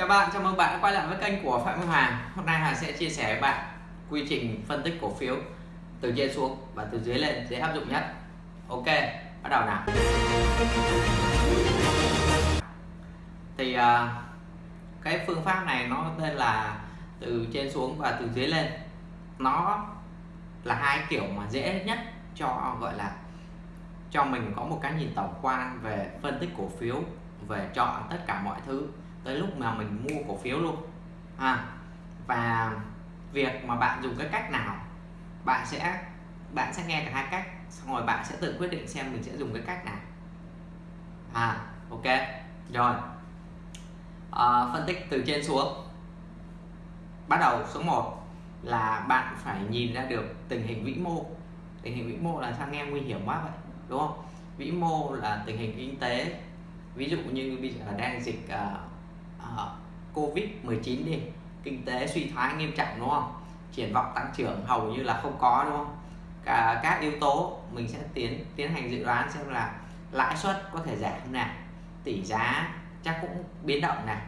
Chào bạn, chào mừng bạn đã quay lại với kênh của Phạm Minh Hoàng Hôm nay Hoàng sẽ chia sẻ với bạn quy trình phân tích cổ phiếu từ trên xuống và từ dưới lên dễ áp dụng nhất. Ok, bắt đầu nào. Thì à, cái phương pháp này nó tên là từ trên xuống và từ dưới lên. Nó là hai kiểu mà dễ nhất cho gọi là cho mình có một cái nhìn tổng quan về phân tích cổ phiếu về chọn tất cả mọi thứ tới lúc mà mình mua cổ phiếu luôn. À, và việc mà bạn dùng cái cách nào bạn sẽ bạn sẽ nghe cả hai cách xong rồi bạn sẽ tự quyết định xem mình sẽ dùng cái cách nào. À ok rồi. À, phân tích từ trên xuống. Bắt đầu số 1 là bạn phải nhìn ra được tình hình vĩ mô. Tình hình vĩ mô là sao nghe nguy hiểm quá vậy đúng không? Vĩ mô là tình hình kinh tế. Ví dụ như bây giờ đang dịch uh, uh, covid 19 đi. Kinh tế suy thoái nghiêm trọng đúng không? Triển vọng tăng trưởng hầu như là không có đúng không? Cả các yếu tố mình sẽ tiến tiến hành dự đoán xem là lãi suất có thể giảm không nào tỷ giá chắc cũng biến động này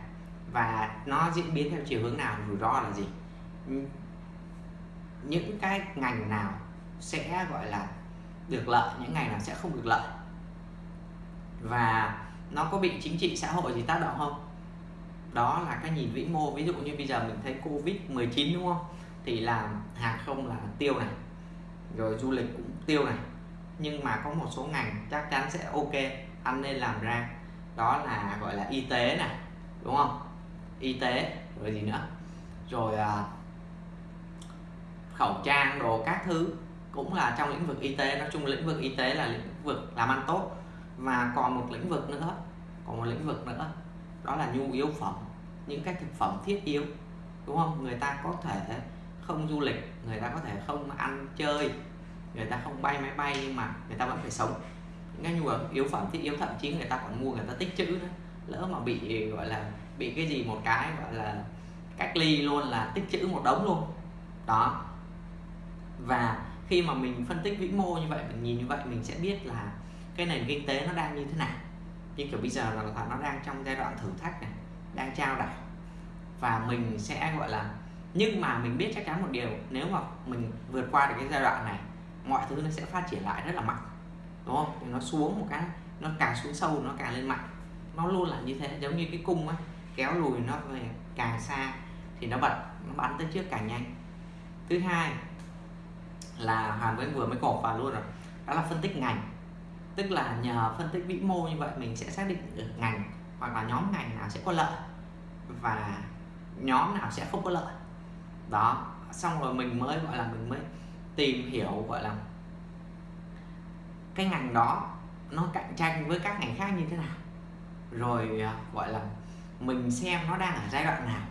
và nó diễn biến theo chiều hướng nào rủi ro là gì. Những cái ngành nào sẽ gọi là được lợi những ngành nào sẽ không được lợi? Và nó có bị chính trị xã hội gì tác động không? Đó là cái nhìn vĩ mô. Ví dụ như bây giờ mình thấy covid 19 đúng không? Thì làm hàng không là tiêu này rồi du lịch cũng tiêu này. Nhưng mà có một số ngành chắc chắn sẽ ok anh nên làm ra. Đó là gọi là y tế này đúng không? Y tế rồi gì nữa? Rồi à, khẩu trang đồ các thứ cũng là trong lĩnh vực y tế. Nói chung lĩnh vực y tế là lĩnh vực làm ăn tốt. Và còn một lĩnh vực nữa còn một lĩnh vực nữa đó là nhu yếu phẩm, những cái thực phẩm thiết yếu, đúng không? Người ta có thể không du lịch, người ta có thể không ăn chơi, người ta không bay máy bay nhưng mà người ta vẫn phải sống. Những cái nhu yếu phẩm thiết yếu, thậm chí người ta còn mua, người ta tích trữ nữa. Lỡ mà bị, gọi là, bị cái gì một cái, gọi là, cách ly luôn là tích trữ một đống luôn. Đó. Và khi mà mình phân tích vĩ mô như vậy, mình nhìn như vậy, mình sẽ biết là cái nền kinh tế nó đang như thế nào như kiểu bây giờ là nó đang trong giai đoạn thử thách này, đang trao đảo. Và mình sẽ gọi là, nhưng mà mình biết chắc chắn một điều, nếu mà mình vượt qua được cái giai đoạn này, mọi thứ nó sẽ phát triển lại rất là mạnh, đúng không? Thì nó xuống một cái, nó càng xuống sâu, nó càng lên mạnh. Nó luôn là như thế, giống như cái cung á, kéo lùi nó về càng xa thì nó bật, nó bắn tới trước càng nhanh. Thứ hai là hoàn với vừa mới cột vào luôn rồi, đó là phân tích ngành tức là nhờ phân tích vĩ mô như vậy mình sẽ xác định được ngành hoặc là nhóm ngành nào sẽ có lợi và nhóm nào sẽ không có lợi. Đó, xong rồi mình mới, gọi là mình mới tìm hiểu, gọi là cái ngành đó nó cạnh tranh với các ngành khác như thế nào. Rồi à, gọi là mình xem nó đang ở giai đoạn nào.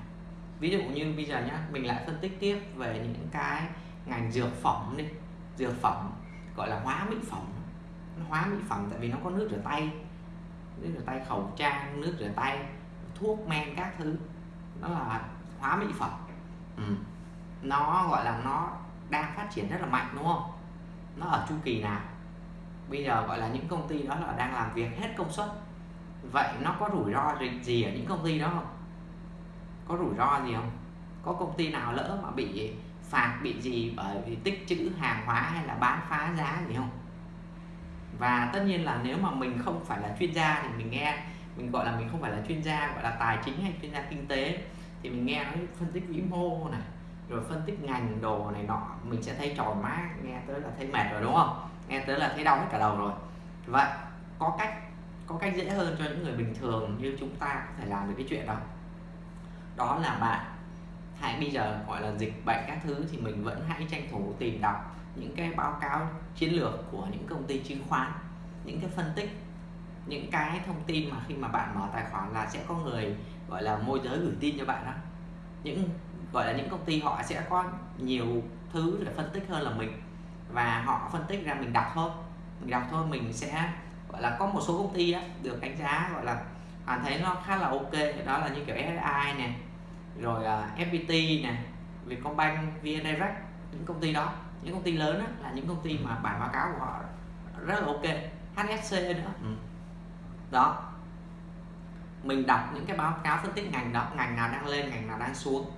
Ví dụ như bây giờ nhá, mình lại phân tích tiếp về những cái ngành dược phẩm đi. Dược phẩm, gọi là hóa mỹ phẩm hóa mỹ phẩm tại vì nó có nước rửa tay. Nước rửa tay khẩu trang, nước rửa tay, thuốc men các thứ. Nó là hóa mỹ phẩm. Ừ. nó gọi là nó đang phát triển rất là mạnh, đúng không? Nó ở chu kỳ nào? Bây giờ gọi là những công ty đó là đang làm việc hết công suất. Vậy nó có rủi ro gì ở những công ty đó không? Có rủi ro gì không? Có công ty nào lỡ mà bị phạt, bị gì bởi vì tích trữ hàng hóa hay là bán phá giá gì không? Và tất nhiên là nếu mà mình không phải là chuyên gia thì mình nghe, mình gọi là mình không phải là chuyên gia, gọi là tài chính hay chuyên gia kinh tế, thì mình nghe nó phân tích vĩ mô này, rồi phân tích ngành đồ này nọ, mình sẽ thấy tròn má, nghe tới là thấy mệt rồi, đúng không? Nghe tới là thấy đau hết cả đầu rồi. Vậy, có cách có cách dễ hơn cho những người bình thường như chúng ta có thể làm được cái chuyện đó. Đó là bạn, hãy bây giờ gọi là dịch bệnh các thứ thì mình vẫn hãy tranh thủ tìm đọc những cái báo cáo chiến lược của những công ty chứng khoán những cái phân tích những cái thông tin mà khi mà bạn mở tài khoản là sẽ có người gọi là môi giới gửi tin cho bạn đó những gọi là những công ty họ sẽ có nhiều thứ để phân tích hơn là mình và họ phân tích ra mình đọc thôi. Mình đọc thôi mình sẽ gọi là có một số công ty á, được đánh giá gọi là hoàn thấy nó khá là ok. Đó là như kiểu SSI này rồi à, uh, FPT này Vietcombank, VN Direct những công ty đó những công ty lớn á, là những công ty mà bản báo cáo của họ rất là ok. HSC nữa. Ừ. đó. Mình đọc những cái báo cáo phân tích ngành đó ngành nào đang lên ngành nào đang xuống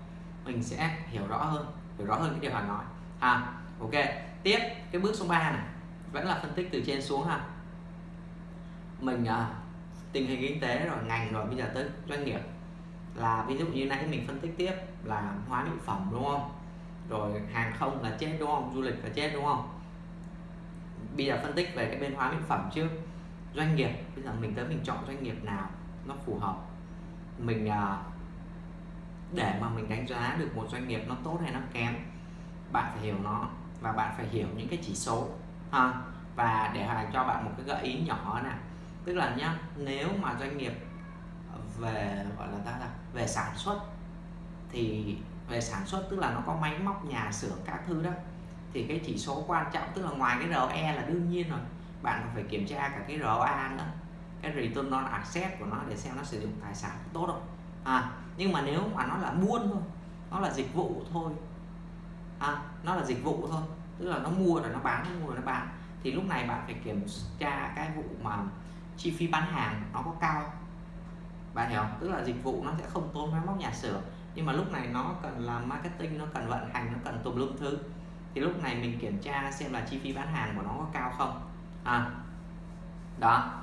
mình sẽ hiểu rõ hơn hiểu rõ hơn cái điều họ nói. À ok. Tiếp cái bước số 3 này. Vẫn là phân tích từ trên xuống ha. Mình à, tình hình kinh tế rồi ngành rồi bây giờ tới doanh nghiệp. Là ví dụ như nãy mình phân tích tiếp là hóa mỹ phẩm đúng không rồi hàng không là chết đúng không? Du lịch là chết đúng không? Bây giờ phân tích về cái bên hóa mỹ phẩm trước. Doanh nghiệp bây giờ mình tới mình chọn doanh nghiệp nào nó phù hợp. Mình à, để mà mình đánh giá được một doanh nghiệp nó tốt hay nó kém bạn phải hiểu nó và bạn phải hiểu những cái chỉ số ha? Và để hoàn cho bạn một cái gợi ý nhỏ nè, tức là nhá nếu mà doanh nghiệp về gọi là ta là về sản xuất thì về sản xuất tức là nó có máy móc nhà xưởng các thứ đó. Thì cái chỉ số quan trọng tức là ngoài cái ROE là đương nhiên rồi. Bạn phải kiểm tra cả cái ROA nữa. Cái return on asset của nó để xem nó sử dụng tài sản tốt không. À nhưng mà nếu mà nó là buôn thôi nó là dịch vụ thôi à, nó là dịch vụ thôi tức là nó mua rồi nó bán nó mua rồi nó bán thì lúc này bạn phải kiểm tra cái vụ mà chi phí bán hàng nó có cao bạn hiểu không? Tức là dịch vụ nó sẽ không tốn máy móc nhà xưởng nhưng mà lúc này nó cần làm marketing nó cần vận hành nó cần tùm lum thứ. Thì lúc này mình kiểm tra xem là chi phí bán hàng của nó có cao không. À đó.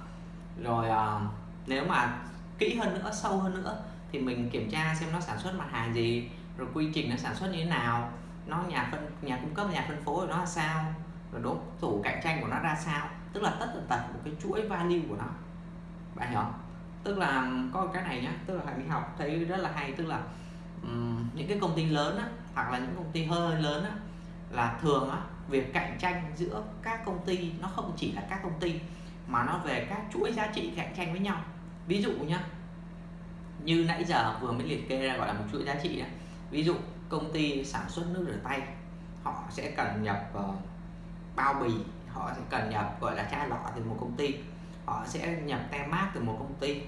Rồi à, nếu mà kỹ hơn nữa sâu hơn nữa thì mình kiểm tra xem nó sản xuất mặt hàng gì rồi quy trình nó sản xuất như thế nào nó nhà phân nhà cung cấp nhà phân phối của nó là sao rồi đối thủ cạnh tranh của nó ra sao. Tức là tất tần tật một cái chuỗi value của nó. Bạn hiểu không? Tức là có cái này nhá tức là hãy đi học thấy rất là hay tức là um, những cái công ty lớn á, hoặc là những công ty hơi lớn á, là thường á, việc cạnh tranh giữa các công ty nó không chỉ là các công ty mà nó về các chuỗi giá trị cạnh tranh với nhau. Ví dụ nhá như nãy giờ vừa mới liệt kê ra gọi là một chuỗi giá trị đấy ví dụ công ty sản xuất nước rửa tay họ sẽ cần nhập uh, bao bì họ sẽ cần nhập gọi là chai lọ từ một công ty họ sẽ nhập tem mát từ một công ty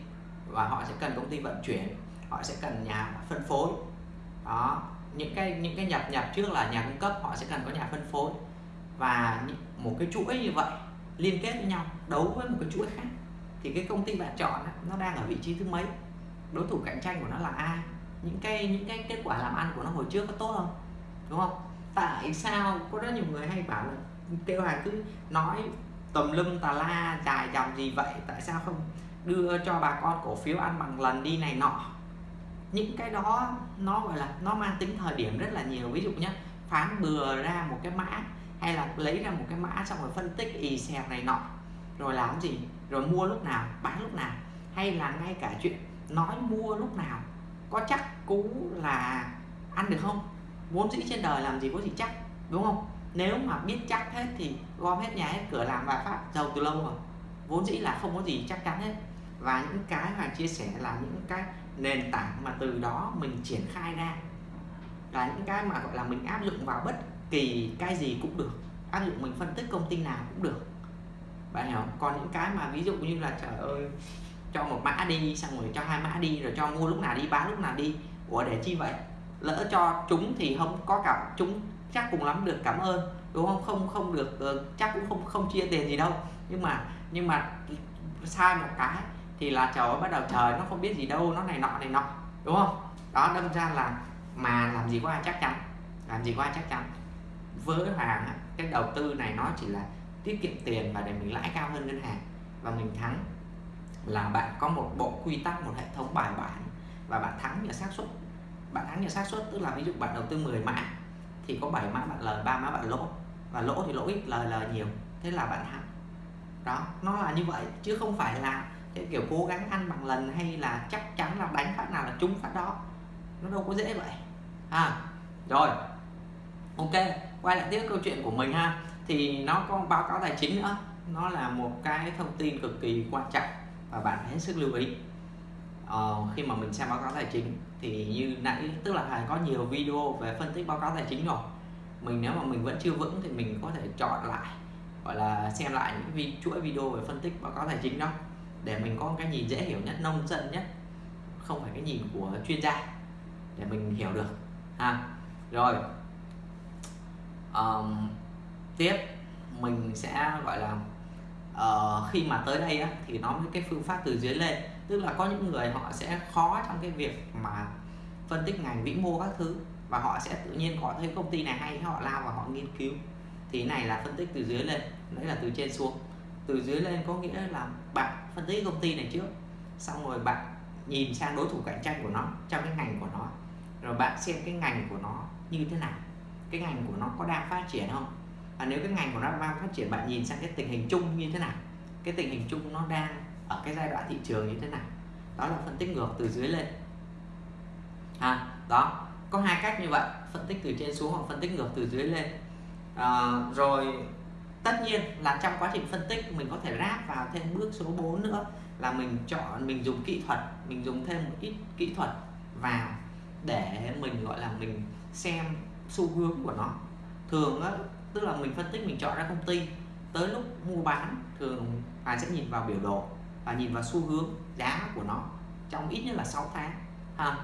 và họ sẽ cần công ty vận chuyển họ sẽ cần nhà phân phối. Đó, những cái những cái nhập nhập trước là nhà cung cấp, họ sẽ cần có nhà phân phối. Và một cái chuỗi như vậy liên kết với nhau, đấu với một cái chuỗi khác, thì cái công ty bạn chọn nó đang ở vị trí thứ mấy? Đối thủ cạnh tranh của nó là ai? Những cái những cái kết quả làm ăn của nó hồi trước có tốt không? Đúng không? Tại sao có rất nhiều người hay bảo là, kêu hàng cứ nói tầm lum tà la, dài dòng gì vậy? Tại sao không đưa cho bà con cổ phiếu ăn bằng lần đi này nọ? Những cái đó nó, gọi là, nó mang tính thời điểm rất là nhiều. Ví dụ nhé phán bừa ra một cái mã hay là lấy ra một cái mã xong rồi phân tích y xèo này nọ. Rồi làm gì? Rồi mua lúc nào? Bán lúc nào? Hay là ngay cả chuyện nói mua lúc nào? Có chắc cú là ăn được không? Vốn dĩ trên đời làm gì có gì chắc, đúng không? Nếu mà biết chắc hết thì gom hết nhà hết cửa làm bài phát, giàu từ lâu rồi. Vốn dĩ là không có gì chắc chắn hết. Và những cái mà chia sẻ là những cái nền tảng mà từ đó mình triển khai ra. Là những cái mà gọi là mình áp dụng vào bất kỳ cái gì cũng được. Áp dụng mình phân tích công ty nào cũng được. Bạn hiểu không? còn những cái mà ví dụ như là, trời ơi, cho một mã đi, xong rồi cho hai mã đi, rồi cho mua lúc nào đi, bán lúc nào đi. Ủa, để chi vậy? Lỡ cho chúng thì không có cả chúng chắc cùng lắm được cảm ơn, đúng không? Không không được ờ, chắc cũng không không chia tiền gì đâu. Nhưng mà nhưng mà sai một cái thì là trời bắt đầu trời nó không biết gì đâu, nó này nọ này nọ, đúng không? Đó, đâm ra là mà làm gì có ai chắc chắn, làm gì có ai chắc chắn. Với hoàng cái đầu tư này nó chỉ là tiết kiệm tiền và để mình lãi cao hơn ngân hàng và mình thắng. Là bạn có một bộ quy tắc, một hệ thống bài bản và bạn thắng nhờ xác suất. Bạn thắng nhờ xác suất, tức là ví dụ bạn đầu tư 10 mã thì có 7 mã bạn lời, ba mã bạn lỗ và lỗ thì lỗ ít, lời lời nhiều. Thế là bạn thắng. Đó, nó là như vậy, chứ không phải là cái kiểu cố gắng ăn bằng lần hay là chắc chắn là đánh phát nào là trúng phát đó. Nó đâu có dễ vậy. À rồi. Ok quay lại tiếp câu chuyện của mình ha. Thì nó có báo cáo tài chính nữa. Nó là một cái thông tin cực kỳ quan trọng và bạn phải hết sức lưu ý. Ờ, khi mà mình xem báo cáo tài chính thì như nãy tức là Hải có nhiều video về phân tích báo cáo tài chính rồi. Mình nếu mà mình vẫn chưa vững thì mình có thể chọn lại gọi là xem lại những vi, chuỗi video về phân tích báo cáo tài chính đó để mình có cái nhìn dễ hiểu nhất nông dân nhất. Không phải cái nhìn của chuyên gia. Để mình hiểu được. Ha. Rồi. Um, tiếp. Mình sẽ gọi là uh, khi mà tới đây á, thì nó với cái phương pháp từ dưới lên. Tức là có những người họ sẽ khó trong cái việc mà phân tích ngành vĩ mô các thứ. Và họ sẽ tự nhiên có thấy công ty này hay họ lao và họ nghiên cứu. Thì này là phân tích từ dưới lên. Đấy là từ trên xuống. Từ dưới lên có nghĩa là bạn phân tích công ty này trước. Xong rồi bạn nhìn sang đối thủ cạnh tranh của nó trong cái ngành của nó rồi bạn xem cái ngành của nó như thế nào. Cái ngành của nó có đang phát triển không? Và nếu cái ngành của nó đang phát triển bạn nhìn sang cái tình hình chung như thế nào? Cái tình hình chung nó đang ở cái giai đoạn thị trường như thế nào? Đó là phân tích ngược từ dưới lên. À, đó có hai cách như vậy. Phân tích từ trên xuống hoặc phân tích ngược từ dưới lên. À, rồi tất nhiên là trong quá trình phân tích mình có thể ráp vào thêm bước số 4 nữa là mình chọn, mình dùng kỹ thuật, mình dùng thêm một ít kỹ thuật vào để mình, gọi là, mình xem xu hướng của nó. Thường á, tức là mình phân tích, mình chọn ra công ty, tới lúc mua bán, thường bạn sẽ nhìn vào biểu đồ và nhìn vào xu hướng giá của nó trong ít nhất là 6 tháng. Ha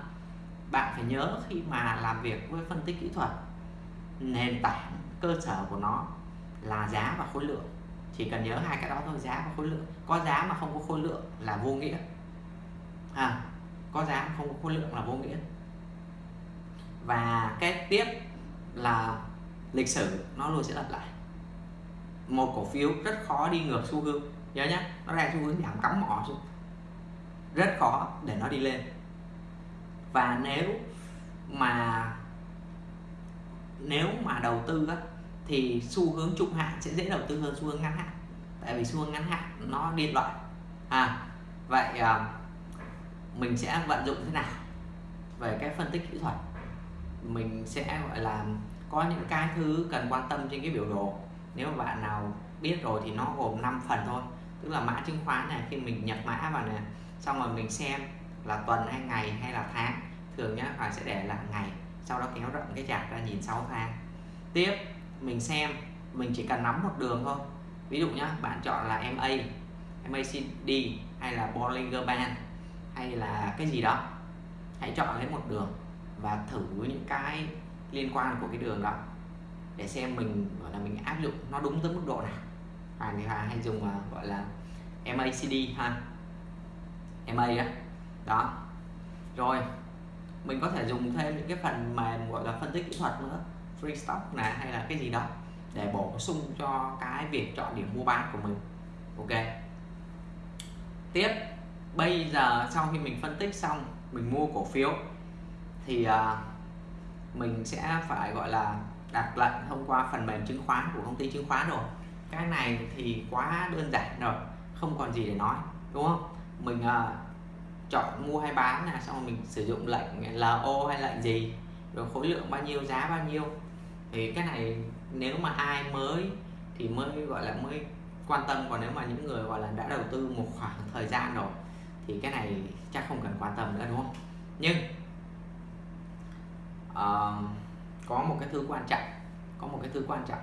bạn phải nhớ khi mà làm việc với phân tích kỹ thuật, nền tảng cơ sở của nó là giá và khối lượng. Chỉ cần nhớ hai cái đó thôi giá và khối lượng. Có giá mà không có khối lượng là vô nghĩa. À, có giá mà không có khối lượng là vô nghĩa. Và cái tiếp là lịch sử nó luôn sẽ lặp lại. Một cổ phiếu rất khó đi ngược xu hướng. Nhớ nhé nó đang xu hướng giảm cắm mỏ xuống. Rất khó để nó đi lên. Và nếu mà nếu mà đầu tư á, thì xu hướng trung hạn sẽ dễ đầu tư hơn xu hướng ngắn hạn. Tại vì xu hướng ngắn hạn nó điên loạn à vậy à, mình sẽ vận dụng thế nào về cái phân tích kỹ thuật? Mình sẽ gọi là có những cái thứ cần quan tâm trên cái biểu đồ. Nếu mà bạn nào biết rồi thì nó gồm 5 phần thôi. Tức là mã chứng khoán này khi mình nhập mã vào này xong rồi mình xem là tuần hay ngày hay là tháng thường nhá bạn sẽ để là ngày sau đó kéo rộng cái chart ra nhìn 6 tháng. Tiếp mình xem mình chỉ cần nắm một đường thôi. Ví dụ nhá bạn chọn là MA MACD hay là Bollinger Band hay là cái gì đó hãy chọn lấy một đường và thử những cái liên quan của cái đường đó để xem mình gọi là mình áp dụng nó đúng tới mức độ nào. À, người ta hay dùng uh, gọi là MACD ha. MA đó đó. Rồi mình có thể dùng thêm những cái phần mềm gọi là phân tích kỹ thuật nữa free stock là hay là cái gì đó để bổ sung cho cái việc chọn điểm mua bán của mình. Ok. Tiếp. Bây giờ sau khi mình phân tích xong mình mua cổ phiếu thì uh, mình sẽ phải gọi là đặt lệnh thông qua phần mềm chứng khoán của công ty chứng khoán rồi. Cái này thì quá đơn giản rồi không còn gì để nói đúng không? Mình uh, chọn mua hay bán là xong rồi mình sử dụng lệnh LO hay lệnh gì rồi khối lượng bao nhiêu giá bao nhiêu thì cái này nếu mà ai mới thì mới gọi là mới quan tâm. Còn nếu mà những người gọi là đã đầu tư một khoảng thời gian rồi thì cái này chắc không cần quan tâm nữa đúng không? Nhưng uh, có một cái thứ quan trọng có một cái thứ quan trọng.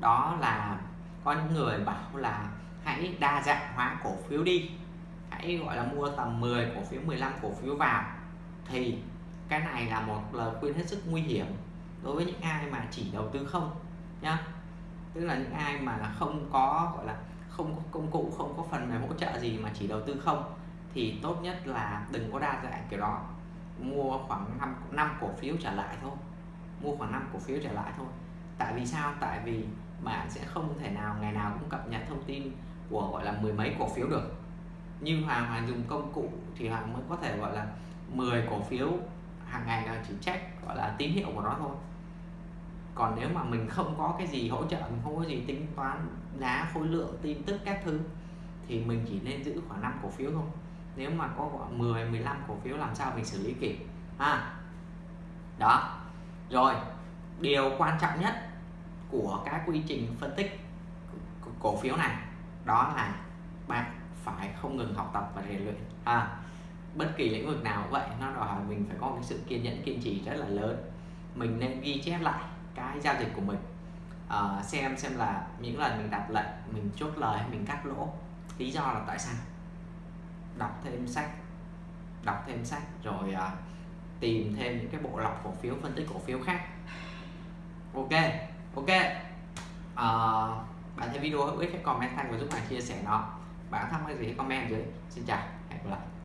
Đó là có những người bảo là hãy đa dạng hóa cổ phiếu đi. Hãy gọi là mua tầm 10 cổ phiếu 15 cổ phiếu vào. Thì cái này là một lời khuyên hết sức nguy hiểm đối với những ai mà chỉ đầu tư không nhá. Tức là những ai mà không có gọi là không có công cụ không có phần mềm hỗ trợ gì mà chỉ đầu tư không thì tốt nhất là đừng có đa dạng kiểu đó. Mua khoảng 5, 5 cổ phiếu trở lại thôi. Mua khoảng 5 cổ phiếu trở lại thôi. Tại vì sao? Tại vì bạn sẽ không thể nào ngày nào cũng cập nhật thông tin của gọi là mười mấy cổ phiếu được. Như Hoàng Hoàng dùng công cụ thì Hoàng mới có thể gọi là 10 cổ phiếu hàng ngày là chỉ check gọi là tín hiệu của nó thôi còn nếu mà mình không có cái gì hỗ trợ mình không có gì tính toán giá khối lượng tin tức các thứ thì mình chỉ nên giữ khoảng 5 cổ phiếu thôi. Nếu mà có khoảng 10 15 cổ phiếu làm sao mình xử lý kịp? Ha? Đó. Rồi điều quan trọng nhất của cái quy trình phân tích cổ phiếu này đó là bạn phải không ngừng học tập và rèn luyện. À, bất kỳ lĩnh vực nào vậy nó đòi hỏi mình phải có cái sự kiên nhẫn kiên trì rất là lớn. Mình nên ghi chép lại cái giao dịch của mình. À, xem xem là những lần mình đặt lệnh mình chốt lời mình cắt lỗ. Lý do là tại sao? Đọc thêm sách đọc thêm sách rồi à, tìm thêm những cái bộ lọc cổ phiếu phân tích cổ phiếu khác. Ok ok. À, bạn thấy video hữu ích hãy comment thanh và giúp bạn chia sẻ nó. Bạn thắc mắc gì hãy comment dưới. Xin chào hẹn gặp lại.